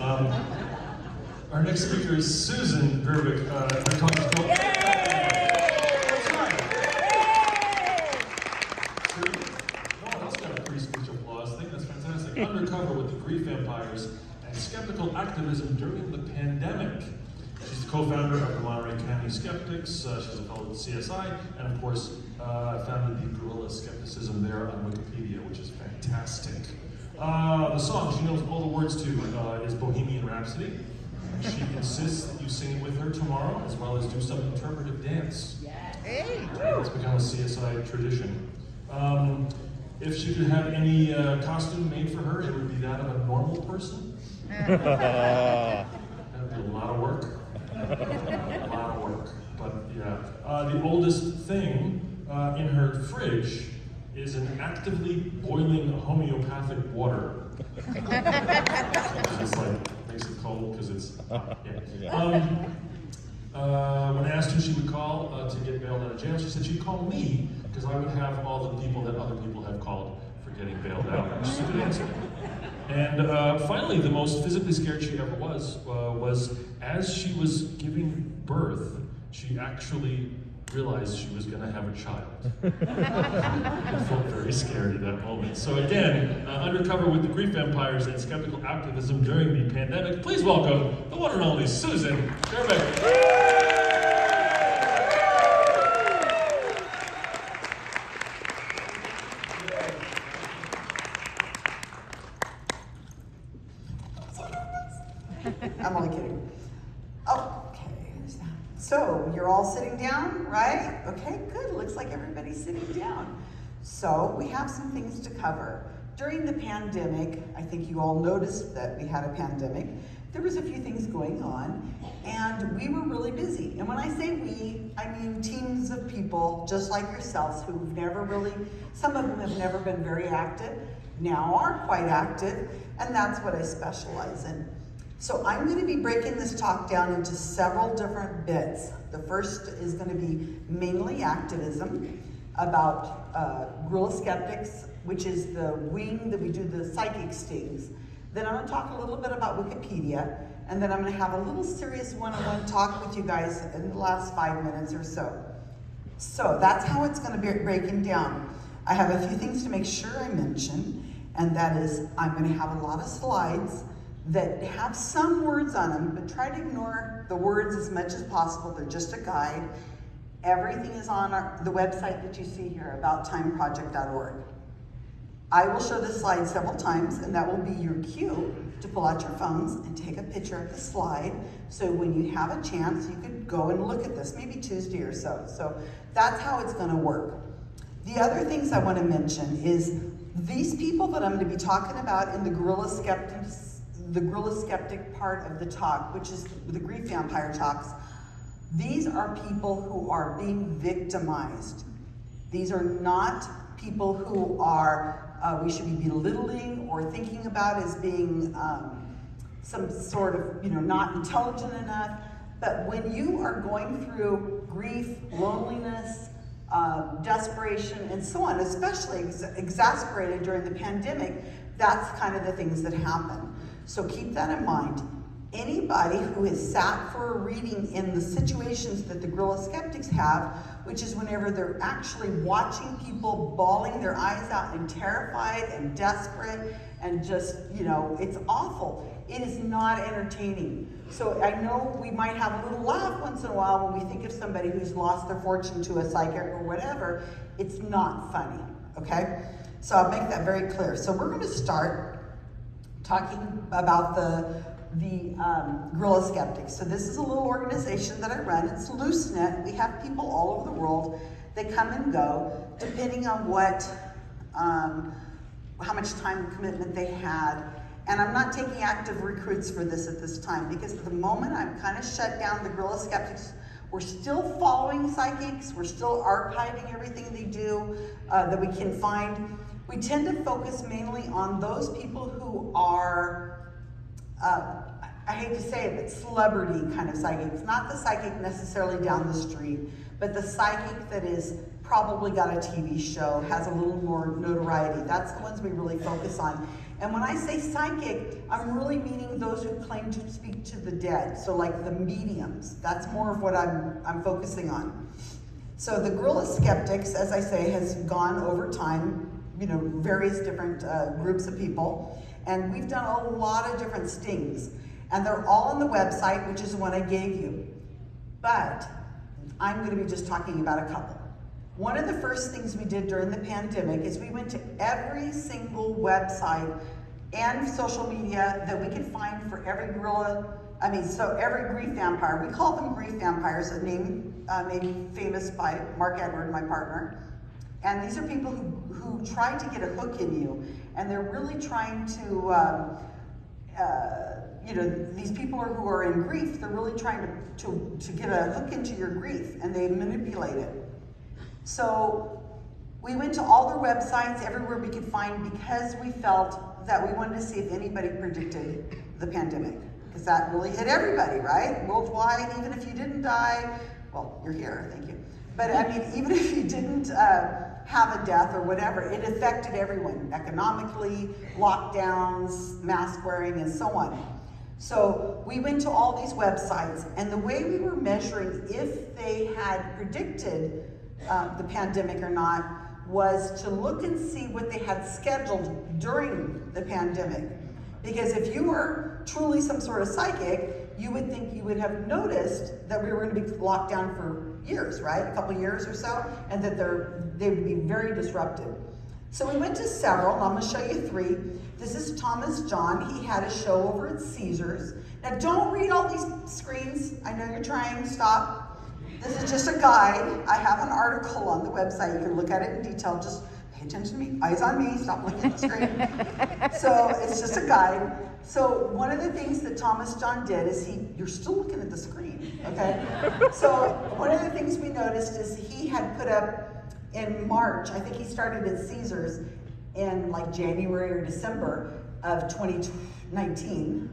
Um, our next speaker is Susan Gerbic. Uh. Susan, no one else got a free speech applause. I think that's fantastic. Undercover with the grief vampires and skeptical activism during the pandemic. She's the co-founder of the Monterey County Skeptics. Uh, she's a fellow at CSI, and of course, uh, founded the Guerrilla Skepticism there on Wikipedia, which is fantastic. Uh, the song she knows all the words to uh, is Bohemian Rhapsody. She insists that you sing it with her tomorrow, as well as do some interpretive dance. Yes. Hey. It's become a CSI tradition. Um, if she could have any uh, costume made for her, it would be that of a normal person. That'd be a lot of work. a lot of work. But yeah. Uh, the oldest thing uh, in her fridge is an actively boiling homeopathic water. it's like makes it cold because it's hot. Yeah. Um, uh, when I asked who she would call uh, to get bailed out of jail, she said she'd call me because I would have all the people that other people have called for getting bailed out. Which is a good answer. And uh, finally, the most physically scared she ever was uh, was as she was giving birth, she actually realized she was going to have a child. I felt very scared at that moment. So again, uh, undercover with the grief vampires and skeptical activism during the pandemic, please welcome the one and only Susan Gerbeck. I'm only kidding. Oh, okay. there's that. So you're all sitting down, right? Okay, good. Looks like everybody's sitting down. So we have some things to cover. During the pandemic, I think you all noticed that we had a pandemic. There was a few things going on, and we were really busy. And when I say we, I mean teams of people just like yourselves who've never really, some of them have never been very active, now are quite active, and that's what I specialize in. So I'm going to be breaking this talk down into several different bits. The first is going to be mainly activism about uh, skeptics, which is the wing that we do the psychic stings. Then I'm going to talk a little bit about Wikipedia, and then I'm going to have a little serious one-on-one talk with you guys in the last five minutes or so. So that's how it's going to be breaking down. I have a few things to make sure I mention, and that is I'm going to have a lot of slides that have some words on them, but try to ignore the words as much as possible. They're just a guide. Everything is on our, the website that you see here, abouttimeproject.org. I will show this slide several times, and that will be your cue to pull out your phones and take a picture of the slide. So when you have a chance, you could go and look at this, maybe Tuesday or so. So that's how it's going to work. The other things I want to mention is these people that I'm going to be talking about in the Guerrilla Skeptics the Guerrilla Skeptic part of the talk, which is the grief vampire talks, these are people who are being victimized. These are not people who are, uh, we should be belittling or thinking about as being um, some sort of, you know, not intelligent enough. But when you are going through grief, loneliness, uh, desperation, and so on, especially ex exasperated during the pandemic, that's kind of the things that happen. So keep that in mind. Anybody who has sat for a reading in the situations that the Guerrilla Skeptics have, which is whenever they're actually watching people bawling their eyes out and terrified and desperate and just, you know, it's awful. It is not entertaining. So I know we might have a little laugh once in a while when we think of somebody who's lost their fortune to a psychic or whatever. It's not funny, okay? So I'll make that very clear. So we're gonna start talking about the, the um, Skeptics. So this is a little organization that I run. It's loose knit. We have people all over the world. They come and go depending on what, um, how much time commitment they had. And I'm not taking active recruits for this at this time because at the moment I'm kind of shut down the Guerrilla Skeptics. We're still following psychics. We're still archiving everything they do uh, that we can find we tend to focus mainly on those people who are, uh, I hate to say it, but celebrity kind of psychics. Not the psychic necessarily down the street, but the psychic that is probably got a TV show, has a little more notoriety. That's the ones we really focus on. And when I say psychic, I'm really meaning those who claim to speak to the dead. So like the mediums. That's more of what I'm, I'm focusing on. So the Guerrilla Skeptics, as I say, has gone over time, you know, various different uh, groups of people. And we've done a lot of different stings. And they're all on the website, which is the one I gave you. But I'm gonna be just talking about a couple. One of the first things we did during the pandemic is we went to every single website and social media that we could find for every gorilla, I mean, so every grief vampire. We call them grief vampires, a name uh, made famous by Mark Edward, my partner. And these are people who, who try to get a hook in you, and they're really trying to, um, uh, you know, these people are, who are in grief, they're really trying to, to, to get a hook into your grief, and they manipulate it. So we went to all their websites, everywhere we could find, because we felt that we wanted to see if anybody predicted the pandemic. Because that really hit everybody, right? Worldwide, even if you didn't die, well, you're here, thank you. But I mean, even if you didn't uh, have a death or whatever, it affected everyone economically, lockdowns, mask wearing, and so on. So we went to all these websites, and the way we were measuring if they had predicted uh, the pandemic or not was to look and see what they had scheduled during the pandemic. Because if you were truly some sort of psychic, you would think you would have noticed that we were going to be locked down for years, right? A couple years or so, and that they're, they would be very disrupted. So we went to several, I'm going to show you three. This is Thomas John. He had a show over at Caesars. Now, don't read all these screens. I know you're trying. Stop. This is just a guide. I have an article on the website. You can look at it in detail. Just pay attention to me. Eyes on me. Stop looking at the screen. so it's just a guide. So one of the things that Thomas John did is he, you're still looking at the screen, okay? so one of the things we noticed is he had put up in March, I think he started at Caesars in like January or December of 2019,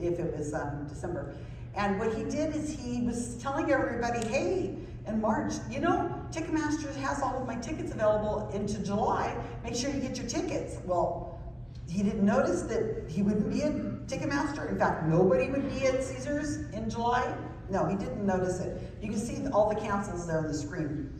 if it was um, December. And what he did is he was telling everybody, hey, in March, you know, Ticketmaster has all of my tickets available into July. Make sure you get your tickets. Well, he didn't notice that he wouldn't be at Ticketmaster. In fact, nobody would be at Caesars in July. No, he didn't notice it. You can see all the cancels there on the screen.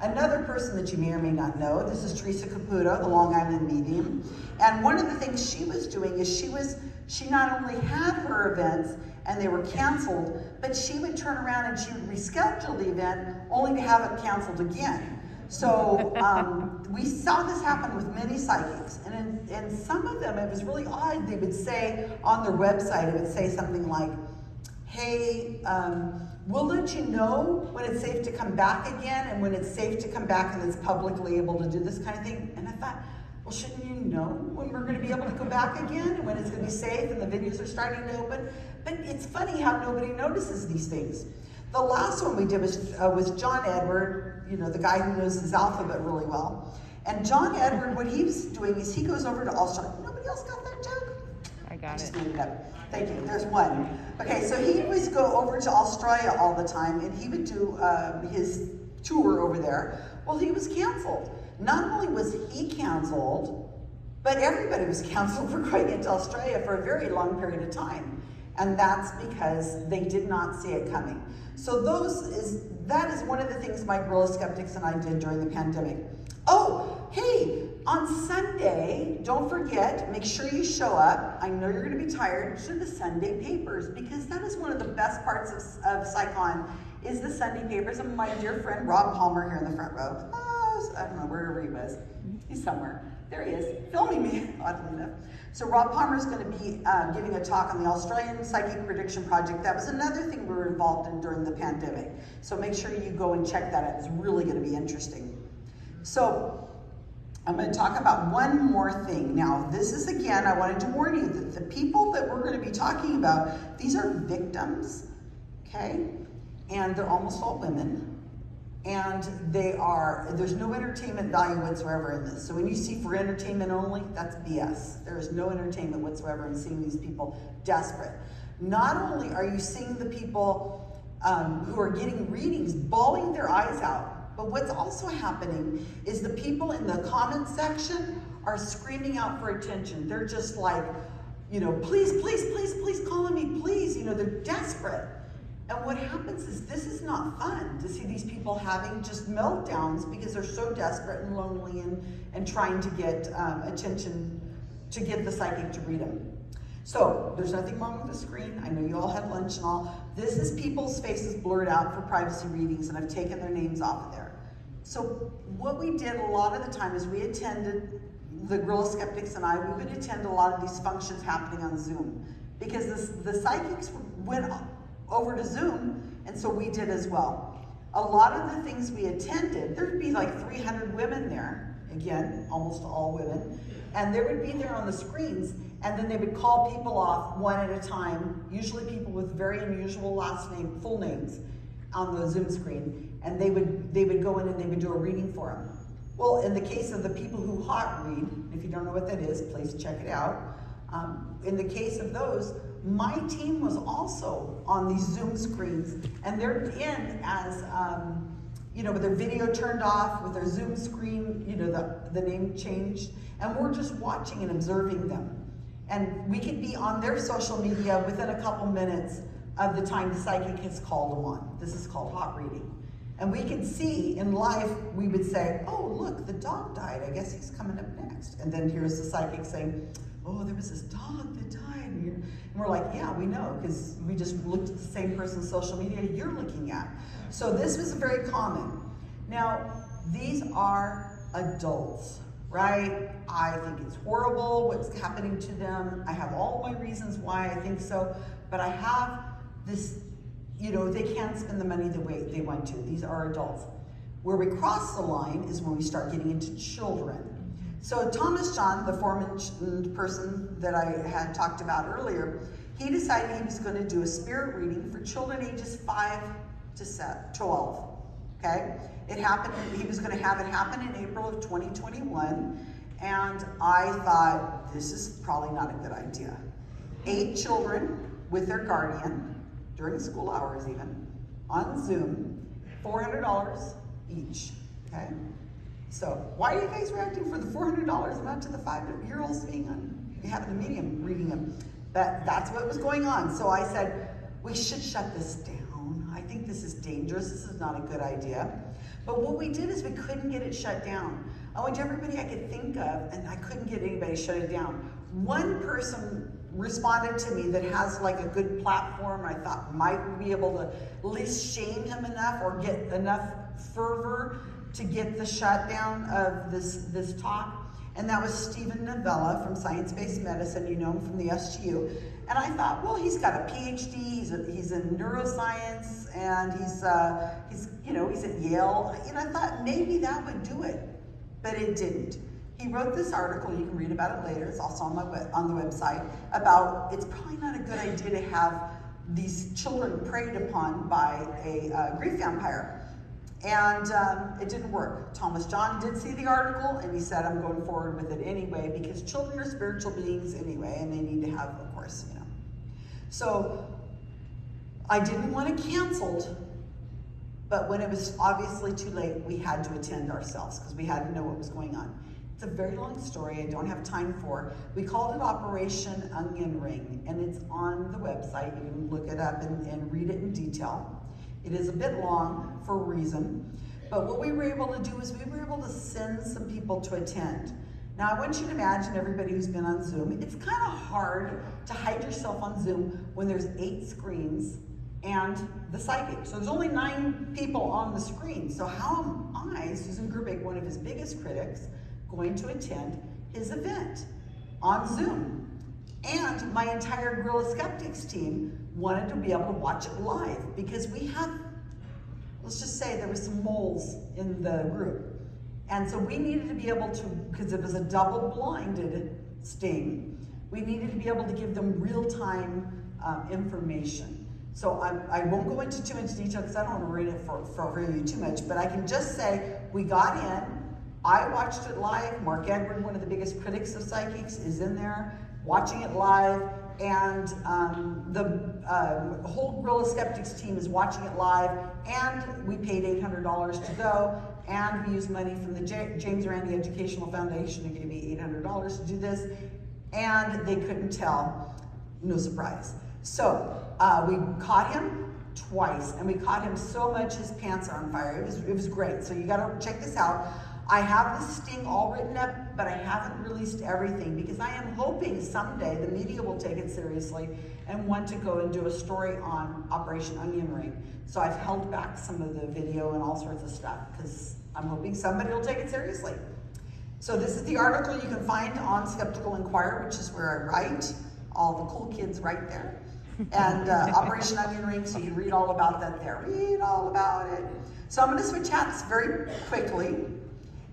Another person that you may or may not know, this is Theresa Caputo, the Long Island medium. And one of the things she was doing is she was, she not only had her events and they were canceled, but she would turn around and she would reschedule the event only to have it canceled again. So um, we saw this happen with many psychics, and in, in some of them it was really odd. They would say on their website, it would say something like, hey, um, we'll let you know when it's safe to come back again and when it's safe to come back and it's publicly able to do this kind of thing. And I thought, well, shouldn't you know when we're going to be able to go back again and when it's going to be safe and the venues are starting to open? But it's funny how nobody notices these things. The last one we did was, uh, was John Edward, you know, the guy who knows his alphabet really well. And John Edward, what he's doing is he goes over to All Star. Nobody else got that joke? I got just it. made it up. Thank you. There's one. Okay, so he always go over to Australia all the time, and he would do uh, his tour over there. Well, he was canceled. Not only was he canceled, but everybody was canceled for going into Australia for a very long period of time. And that's because they did not see it coming. So those is that is one of the things my Guerrilla Skeptics and I did during the pandemic. Oh, hey, on Sunday, don't forget, make sure you show up. I know you're going to be tired to the Sunday papers because that is one of the best parts of, of PsyCon is the Sunday papers. And my dear friend Rob Palmer here in the front row. Oh, I don't know, wherever he was. He's somewhere. There he is, filming me, oddly enough. So Rob Palmer is going to be uh, giving a talk on the Australian Psychic Prediction Project. That was another thing we were involved in during the pandemic. So make sure you go and check that out. It's really going to be interesting. So I'm going to talk about one more thing. Now, this is again, I wanted to warn you that the people that we're going to be talking about, these are victims, okay? And they're almost all women. And they are, there's no entertainment value whatsoever in this. So when you see for entertainment only, that's BS. There is no entertainment whatsoever in seeing these people desperate. Not only are you seeing the people um, who are getting readings bawling their eyes out, but what's also happening is the people in the comment section are screaming out for attention. They're just like, you know, please, please, please, please call on me, please. You know, they're desperate. And what happens is this is not fun to see these people having just meltdowns because they're so desperate and lonely and, and trying to get um, attention to get the psychic to read them. So there's nothing wrong with the screen. I know you all had lunch and all. This is people's faces blurred out for privacy readings and I've taken their names off of there. So what we did a lot of the time is we attended, the Guerrilla Skeptics and I, we would attend a lot of these functions happening on Zoom because this, the psychics went over to Zoom and so we did as well. A lot of the things we attended, there'd be like 300 women there, again, almost all women, and they would be there on the screens and then they would call people off one at a time, usually people with very unusual last name, full names on the Zoom screen, and they would, they would go in and they would do a reading for them. Well, in the case of the people who hot read, if you don't know what that is, please check it out. Um, in the case of those, my team was also on these Zoom screens, and they're in as, um, you know, with their video turned off, with their Zoom screen, you know, the, the name changed, and we're just watching and observing them. And we could be on their social media within a couple minutes of the time the psychic has called them on. This is called hot reading. And we can see in life, we would say, oh, look, the dog died. I guess he's coming up next. And then here's the psychic saying, oh, there was this dog that died. And, we're like, yeah, we know, because we just looked at the same person's social media you're looking at. So this was very common. Now, these are adults right? I think it's horrible what's happening to them. I have all my reasons why I think so, but I have this, you know, they can't spend the money the way they want to. These are adults. Where we cross the line is when we start getting into children. So Thomas John, the aforementioned person that I had talked about earlier, he decided he was going to do a spirit reading for children ages 5 to 12. Okay? It happened, he was going to have it happen in April of 2021. And I thought, this is probably not a good idea. Eight children with their guardian during school hours, even on Zoom, $400 each. Okay? So, why are you guys reacting for the $400 not to the five year olds being on, having the medium reading them? That, that's what was going on. So I said, we should shut this down. I think this is dangerous. This is not a good idea. But what we did is we couldn't get it shut down. I went to everybody I could think of, and I couldn't get anybody to shut it down. One person responded to me that has like a good platform I thought might be able to at least shame him enough or get enough fervor to get the shutdown of this, this talk. And that was Steven Novella from Science Based Medicine. You know him from the SGU. And I thought, well, he's got a PhD. He's, a, he's in neuroscience, and he's uh, he's you know he's at Yale. And I thought maybe that would do it, but it didn't. He wrote this article. You can read about it later. It's also on my on the website about it's probably not a good idea to have these children preyed upon by a uh, grief vampire. And um, it didn't work. Thomas John did see the article and he said, I'm going forward with it anyway because children are spiritual beings anyway and they need to have, of course, you know. So I didn't want it canceled, but when it was obviously too late, we had to attend ourselves because we had to know what was going on. It's a very long story I don't have time for. We called it Operation Onion Ring and it's on the website. You can look it up and, and read it in detail. It is a bit long for a reason, but what we were able to do is we were able to send some people to attend. Now I want you to imagine everybody who's been on Zoom, it's kind of hard to hide yourself on Zoom when there's eight screens and the psychic. So there's only nine people on the screen. So how am I, Susan Gerbic, one of his biggest critics, going to attend his event on Zoom? And my entire Guerrilla Skeptics team wanted to be able to watch it live because we had, let's just say there were some moles in the group. And so we needed to be able to, because it was a double blinded sting, we needed to be able to give them real-time um, information. So I will not go into too much detail because I don't want to read it for, for you too much, but I can just say we got in, I watched it live. Mark Edward, one of the biggest critics of psychics, is in there watching it live and um, the uh, whole Guerrilla Skeptics team is watching it live, and we paid $800 to go, and we used money from the J- James Randi Educational Foundation who gave me $800 to do this, and they couldn't tell. No surprise. So uh, we caught him twice, and we caught him so much his pants are on fire. It was, it was great. So you got to check this out. I have the sting all written up, but I haven't released everything because I am hoping someday the media will take it seriously and want to go and do a story on Operation Onion Ring. So I've held back some of the video and all sorts of stuff because I'm hoping somebody will take it seriously. So this is the article you can find on Skeptical Inquirer, which is where I write. All the cool kids right there. And uh, Operation Onion Ring, so you can read all about that there. Read all about it. So I'm going to switch hats very quickly.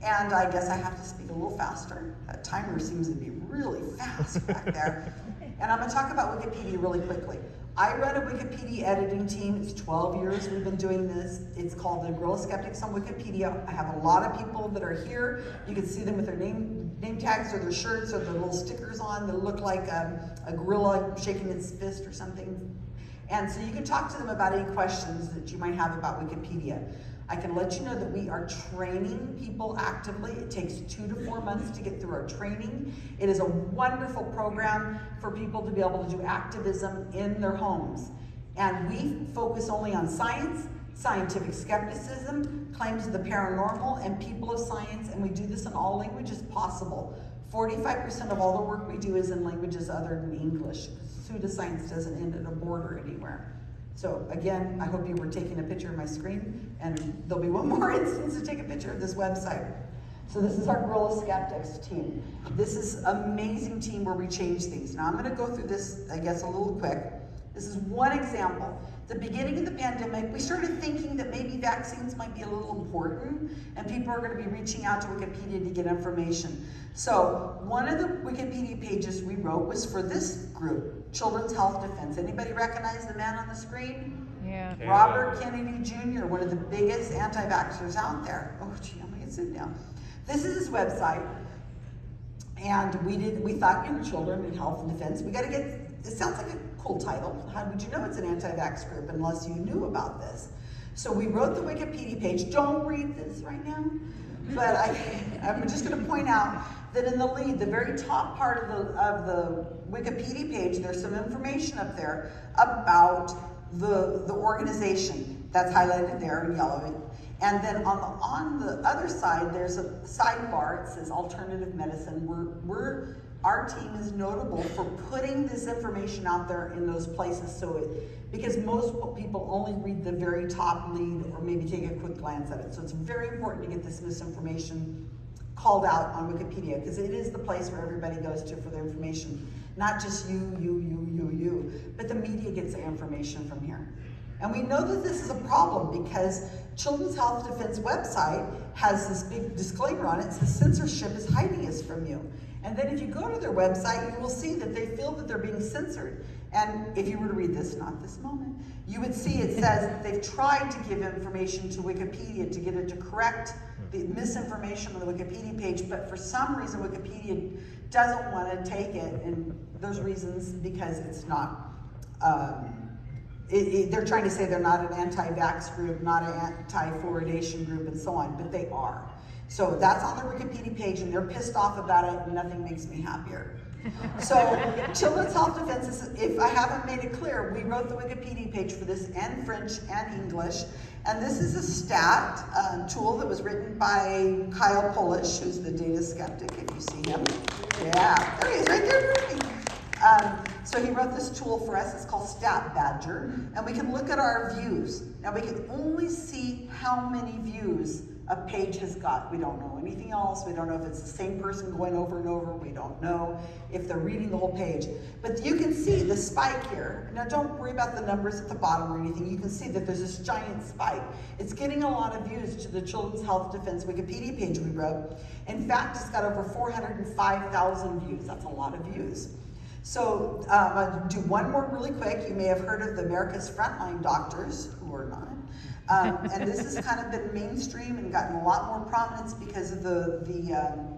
And I guess I have to speak a little faster. That timer seems to be really fast back there. And I'm going to talk about Wikipedia really quickly. I run a Wikipedia editing team. It's 12 years we've been doing this. It's called the Guerrilla Skeptics on Wikipedia. I have a lot of people that are here. You can see them with their name name tags or their shirts or their little stickers on that look like a, a gorilla shaking its fist or something. And so you can talk to them about any questions that you might have about Wikipedia. I can let you know that we are training people actively. It takes two to four months to get through our training. It is a wonderful program for people to be able to do activism in their homes. And we focus only on science, scientific skepticism, claims of the paranormal, and people of science, and we do this in all languages possible. 45% of all the work we do is in languages other than English. Pseudoscience doesn't end at a border anywhere. So again, I hope you were taking a picture of my screen, and there'll be one more instance to take a picture of this website. So this is our Guerrilla Skeptics team. This is amazing team where we change things. Now I'm gonna go through this, I guess, a little quick. This is one example. The beginning of the pandemic, we started thinking that maybe vaccines might be a little important and people are gonna be reaching out to Wikipedia to get information. So one of the Wikipedia pages we wrote was for this group, Children's Health Defense. Anybody recognize the man on the screen? Yeah. Robert Kennedy Jr., one of the biggest anti-vaxxers out there. Oh gee, I'm gonna sit down. This is his website. And we did, we thought, you know, children and health and defense, we gotta get, it sounds like a cool title. How would you know it's an anti-vax group unless you knew about this? So we wrote the Wikipedia page. Don't read this right now, but I, I'm just gonna point out that in the lead, the very top part of the, of the Wikipedia page, there's some information up there about the, the organization that's highlighted there in yellow. And then on the, on the other side, there's a sidebar, it says alternative medicine. We're, we're, our team is notable for putting this information out there in those places so it, because most people only read the very top lead or maybe take a quick glance at it. So it's very important to get this misinformation called out on Wikipedia because it is the place where everybody goes to for their information. Not just you, you, you, you, you, but the media gets their information from here. And we know that this is a problem because Children's Health Defense website has this big disclaimer on it. It says censorship is hiding us from you. And then if you go to their website, you will see that they feel that they're being censored. And if you were to read this, not this moment, you would see it says they've tried to give information to Wikipedia to get it to correct the misinformation on the Wikipedia page, but for some reason Wikipedia doesn't want to take it, and those reasons because it's not. Um, it, it, they're trying to say they're not an anti-vax group, not an anti-fluoridation group, and so on, but they are. So that's on the Wikipedia page, and they're pissed off about it, and nothing makes me happier. So, Children's Health Defense if I haven't made it clear, we wrote the Wikipedia page for this in French and English. And this is a stat uh, tool that was written by Kyle Polich, who's the data skeptic, if you see him. Yeah, there he is, right there. Um, so he wrote this tool for us, it's called Stat Badger, and we can look at our views. Now we can only see how many views a page has got. We don't know anything else. We don't know if it's the same person going over and over. We don't know if they're reading the whole page. But you can see the spike here. Now don't worry about the numbers at the bottom or anything. You can see that there's this giant spike. It's getting a lot of views to the Children's Health Defense Wikipedia page we wrote. In fact, it's got over 405,000 views. That's a lot of views. So um, I'll do one more really quick. You may have heard of the America's Frontline Doctors, who are not. Um, and this has kind of been mainstream and gotten a lot more prominence because of the, the um,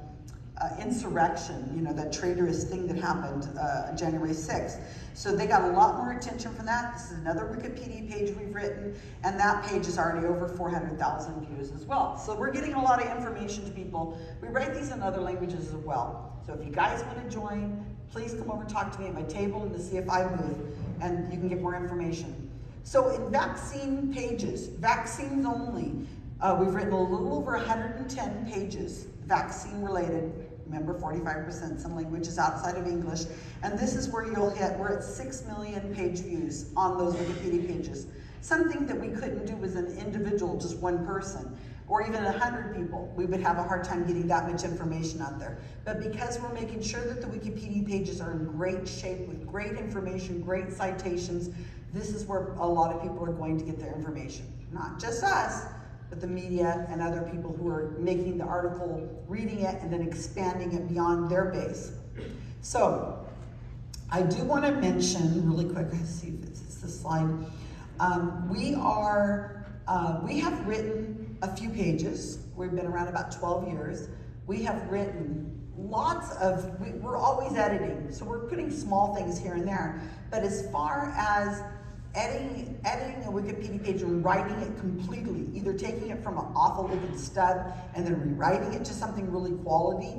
uh, insurrection, you know, that traitorous thing that happened uh, January 6th. So they got a lot more attention from that. This is another Wikipedia page we've written, and that page is already over 400,000 views as well. So we're getting a lot of information to people. We write these in other languages as well. So if you guys want to join, please come over and talk to me at my table in the CFI booth, and you can get more information. So in vaccine pages, vaccines only, uh, we've written a little over 110 pages, vaccine related. Remember, 45% some languages outside of English. And this is where you'll hit, we're at 6 million page views on those Wikipedia pages. Something that we couldn't do as an individual, just one person, or even 100 people. We would have a hard time getting that much information out there. But because we're making sure that the Wikipedia pages are in great shape with great information, great citations, this is where a lot of people are going to get their information. Not just us, but the media and other people who are making the article, reading it, and then expanding it beyond their base. So, I do want to mention really quick, let's see if it's the slide. Um, we are, uh, we have written a few pages. We've been around about 12 years. We have written lots of, we, we're always editing, so we're putting small things here and there. But as far as editing, editing a Wikipedia page and writing it completely, either taking it from an awful looking stub and then rewriting it to something really quality.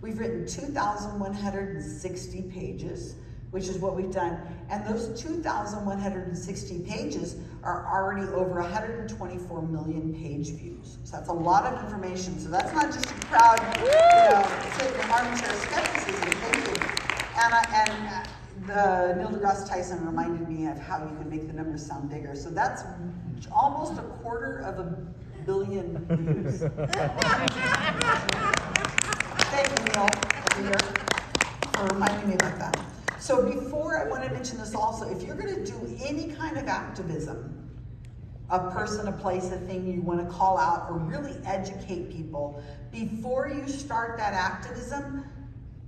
We've written 2,160 pages, which is what we've done. And those 2,160 pages are already over 124 million page views. So that's a lot of information. So that's not just a crowd, you know, sitting in armchair skepticism. Thank you. And, I, and uh, the Neil deGrasse Tyson reminded me of how you can make the numbers sound bigger. So that's almost a quarter of a billion views. Thank you, Neil, for reminding me about that. So before I want to mention this also, if you're going to do any kind of activism, a person, a place, a thing you want to call out or really educate people, before you start that activism,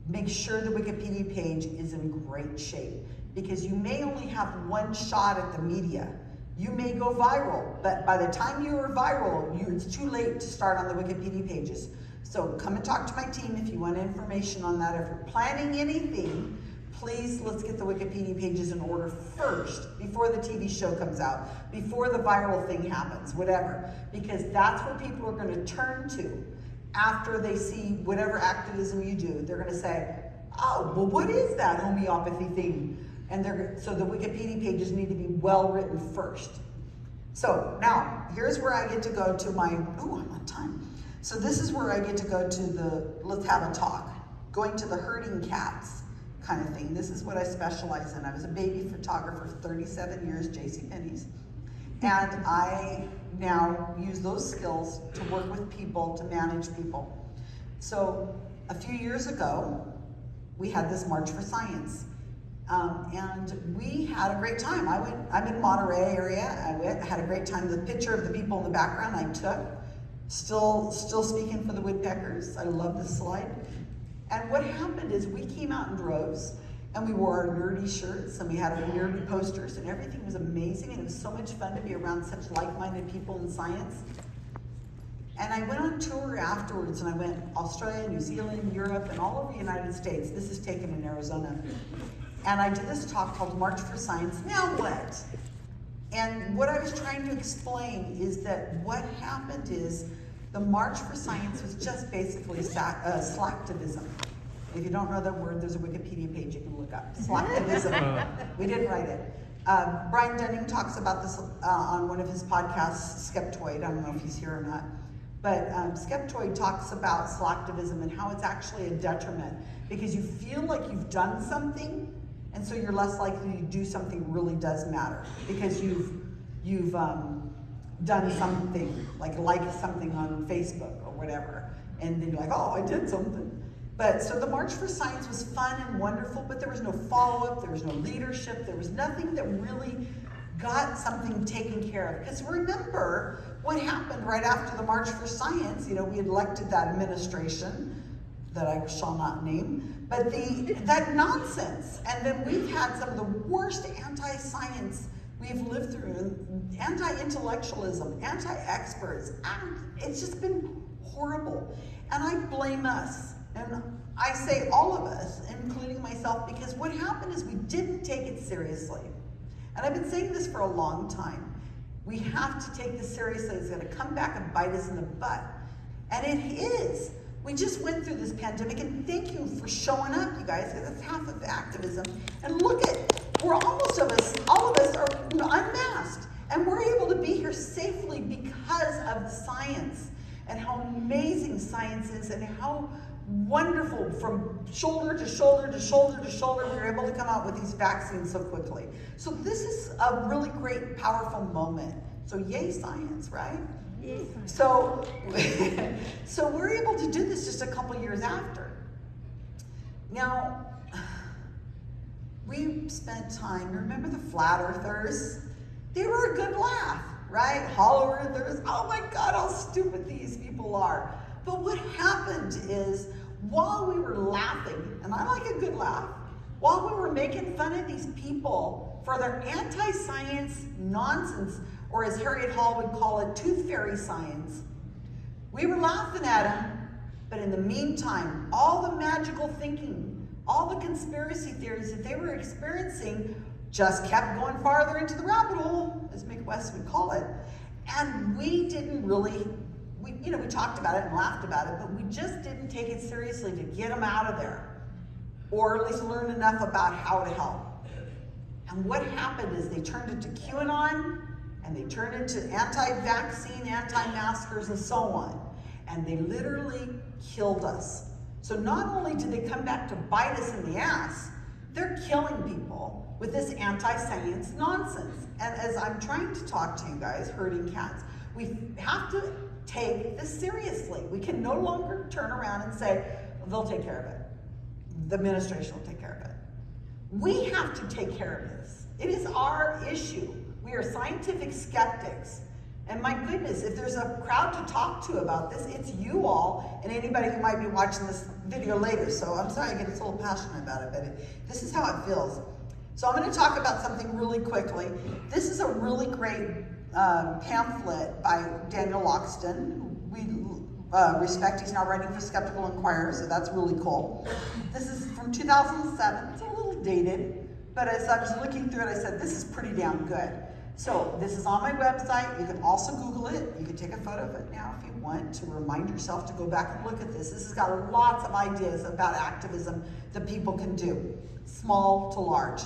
make sure the Wikipedia page is in great shape because you may only have one shot at the media. You may go viral, but by the time you are viral, you, it's too late to start on the Wikipedia pages. So come and talk to my team if you want information on that. If you're planning anything, please let's get the Wikipedia pages in order first before the TV show comes out, before the viral thing happens, whatever, because that's what people are going to turn to after they see whatever activism you do, they're going to say, oh, well, what is that homeopathy thing? And they're, so the Wikipedia pages need to be well written first. So now, here's where I get to go to my, oh, I'm on time. So this is where I get to go to the, let's have a talk, going to the herding cats kind of thing. This is what I specialize in. I was a baby photographer for 37 years, J.C. Penney's. And I now use those skills to work with people, to manage people. So a few years ago, we had this March for Science. Um, and we had a great time. I went, I'm in Monterey area. I went, had a great time. The picture of the people in the background I took, still, still speaking for the woodpeckers. I love this slide. And what happened is we came out in droves and we wore our nerdy shirts and we had our nerdy posters and everything was amazing and it was so much fun to be around such like-minded people in science. And I went on tour afterwards and I went Australia, New Zealand, Europe, and all over the United States. This is taken in Arizona. And I did this talk called March for Science, Now What? And what I was trying to explain is that what happened is the March for Science was just basically uh, slacktivism. If you don't know that word, there's a Wikipedia page you can look up. Slacktivism. we didn't write it. Uh, Brian Dunning talks about this uh, on one of his podcasts, Skeptoid. I don't know if he's here or not. But um, Skeptoid talks about slacktivism and how it's actually a detriment because you feel like you've done something, and so you're less likely to do something really does matter because you've you've um, done something like like something on Facebook or whatever, and then you're like, oh, I did something. But so the March for Science was fun and wonderful, but there was no follow up, there was no leadership, there was nothing that really got something taken care of. Because remember what happened right after the March for Science, you know, we elected that administration that I shall not name, but the that nonsense. And then we've had some of the worst anti-science we've lived through, anti-intellectualism, anti-experts. It's just been horrible. And I blame us And I say all of us, including myself, because what happened is we didn't take it seriously. And I've been saying this for a long time. We have to take this seriously. It's going to come back and bite us in the butt. And it is. We just went through this pandemic, and thank you for showing up, you guys, because that's half of activism. And look at, we're almost of us, all of us are unmasked. And we're able to be here safely because of the science and how amazing science is and how wonderful from shoulder to shoulder to shoulder to shoulder we were able to come out with these vaccines so quickly. So this is a really great, powerful moment. So yay science, right? So, so we're able to do this just a couple years after. Now, we spent time, remember the flat earthers? They were a good laugh, right? Hollow earthers, oh my God, how stupid these people are. But what happened is, while we were laughing, and I like a good laugh, while we were making fun of these people for their anti-science nonsense, or as Harriet Hall would call it, tooth fairy science, we were laughing at them, but in the meantime, all the magical thinking, all the conspiracy theories that they were experiencing just kept going farther into the rabbit hole, as Mick West would call it. And we didn't really, we, you know, we talked about it and laughed about it, but we just didn't take it seriously to get them out of there, or at least learn enough about how to help. And what happened is they turned into QAnon, and they turned into anti-vaccine, anti-maskers, and so on. And they literally killed us. So not only do they come back to bite us in the ass, they're killing people with this anti-science nonsense. And as I'm trying to talk to you guys, herding cats, we have to take this seriously. We can no longer turn around and say, they'll take care of it. The administration will take care of it. We have to take care of this. It is our issue. We are scientific skeptics. And my goodness, if there's a crowd to talk to about this, it's you all and anybody who might be watching this video later. So I'm sorry I get a little passionate about it, but it, this is how it feels. So I'm going to talk about something really quickly. This is a really great um, pamphlet by Daniel Loxton, we uh, respect. He's now writing for Skeptical Inquirer, so that's really cool. This is from 2007. It's a little dated, but as I was looking through it, I said, this is pretty damn good. So this is on my website. You can also Google it. You can take a photo of it now if you want to remind yourself to go back and look at this. This has got lots of ideas about activism that people can do, small to large.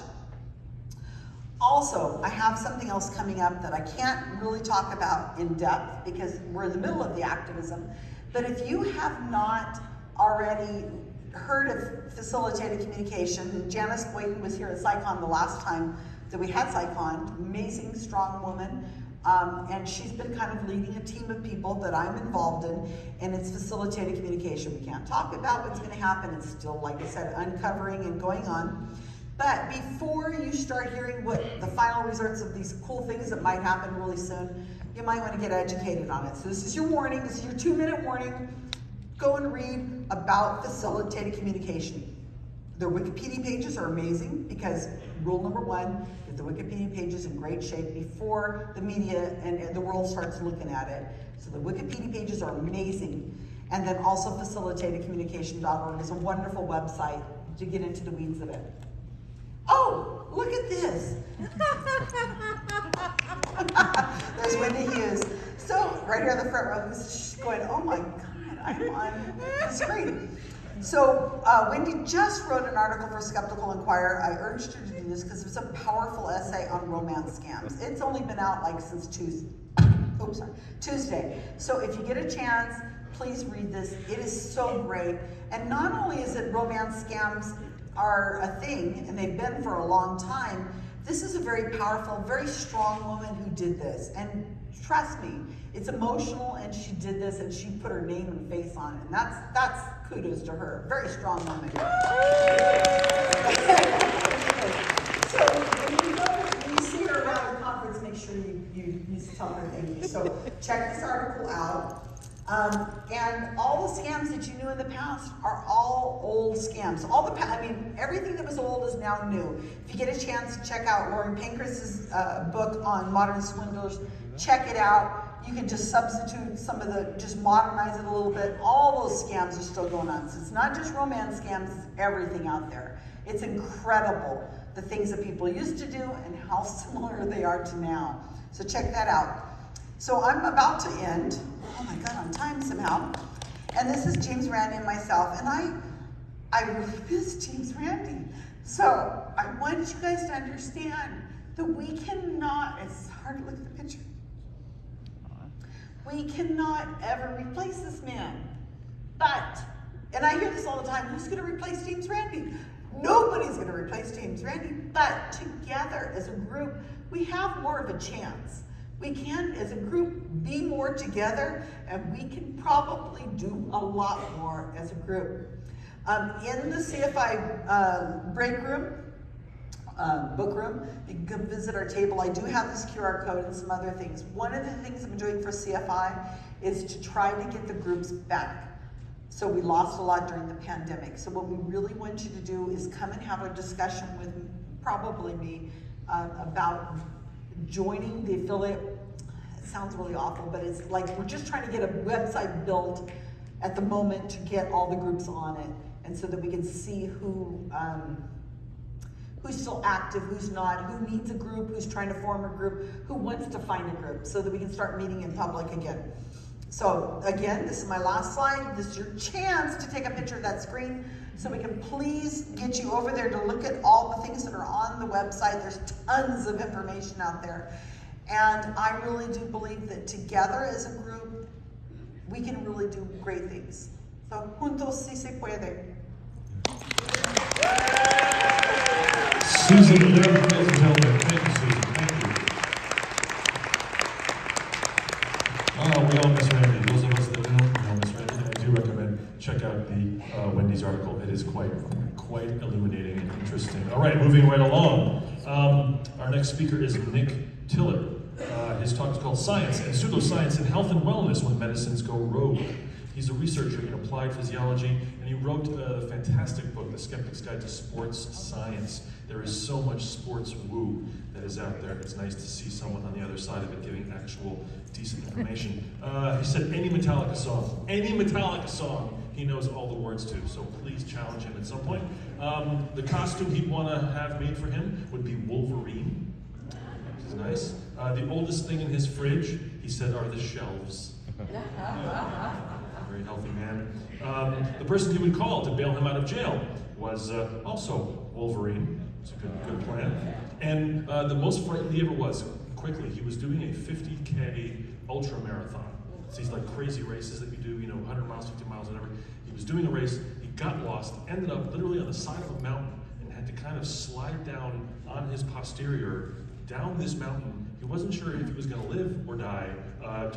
Also, I have something else coming up that I can't really talk about in depth because we're in the middle of the activism. But if you have not already heard of facilitated communication, Janyce Boynton was here at SciCon the last time that we had SciCon, amazing, strong woman. Um, and she's been kind of leading a team of people that I'm involved in, and it's facilitated communication. We can't talk about what's going to happen. It's still, like I said, uncovering and going on. But before you start hearing what the final results of these cool things that might happen really soon, you might want to get educated on it. So this is your warning. This is your two-minute warning. Go and read about facilitated communication. Their Wikipedia pages are amazing because rule number one, get the Wikipedia pages in great shape before the media and the world starts looking at it. So the Wikipedia pages are amazing. And then also facilitatedcommunication.org is a wonderful website to get into the weeds of it. Oh, look at this. There's Wendy Hughes. So right here on the front row, who's going, oh my God, I'm on the screen. So uh, Wendy just wrote an article for Skeptical Inquirer. I urged her to do this because it's a powerful essay on romance scams. It's only been out like since Tuesday. Oops, sorry, Tuesday. So if you get a chance, please read this. It is so great. And not only is it romance scams are a thing, and they've been for a long time, this is a very powerful, very strong woman who did this. And trust me, it's emotional, and she did this, and she put her name and face on it. And that's, that's kudos to her. Very strong woman. so when you, go, when you see her around the conference, make sure you, you, you tell her thank you. So check this article out. Um, and all the scams that you knew in the past are all old scams. All the, I mean, everything that was old is now new. If you get a chance to check out Lauren Pancras' uh, book on modern swindlers, check it out. you can just substitute some of the, just modernize it a little bit. All those scams are still going on. So it's not just romance scams, it's everything out there. It's incredible the things that people used to do and how similar they are to now. So check that out. So I'm about to end. Oh my God, on time somehow. And this is James Randi and myself. And I, I really miss James Randi. So I want you guys to understand that we cannot, it's hard to look at the picture. We cannot ever replace this man. But, and I hear this all the time, who's gonna replace James Randi? Nobody's gonna replace James Randi, but together as a group, we have more of a chance. We can, as a group, be more together and we can probably do a lot more as a group. Um, in the CFI uh, break room, um, book room. You can come visit our table. I do have this QR code and some other things. One of the things I'm doing for CFI is to try to get the groups back. So we lost a lot during the pandemic. So what we really want you to do is come and have a discussion with probably me uh, about joining the affiliate. It sounds really awful, but it's like we're just trying to get a website built at the moment to get all the groups on it, and so that we can see who. Um, who's still active, who's not, who needs a group, who's trying to form a group, who wants to find a group so that we can start meeting in public again. So again, this is my last slide. This is your chance to take a picture of that screen so we can please get you over there to look at all the things that are on the website. There's tons of information out there. And I really do believe that together as a group, we can really do great things. So, juntos si se puede. Susan and gentlemen. Thank you, Susan. Thank you. Oh, we all miss Randi. Those of us that don't, all miss Randi. I do recommend check out the uh, Wendy's article. It is quite, quite illuminating and interesting. All right, moving right along. Um, our next speaker is Nick Tiller. Uh, his talk is called Science and Pseudoscience in Health and Wellness When Medicines Go Rogue. He's a researcher in applied physiology, and he wrote a fantastic book, The Skeptic's Guide to Sports Science. There is so much sports woo that is out there. It's nice to see someone on the other side of it giving actual decent information. Uh, he said any Metallica song, any Metallica song, he knows all the words to. So please challenge him at some point. Um, the costume he'd want to have made for him would be Wolverine, which is nice. Uh, the oldest thing in his fridge, he said, are the shelves. Very healthy man. Um, the person he would call to bail him out of jail was uh, also Wolverine. It's a good, good plan. And uh, the most frightened he ever was, quickly, he was doing a 50K ultra marathon. It's these like crazy races that you do, you know, 100 miles, 50 miles, whatever. He was doing a race, he got lost, ended up literally on the side of a mountain, and had to kind of slide down on his posterior down this mountain. He wasn't sure if he was going to live or die. Uh,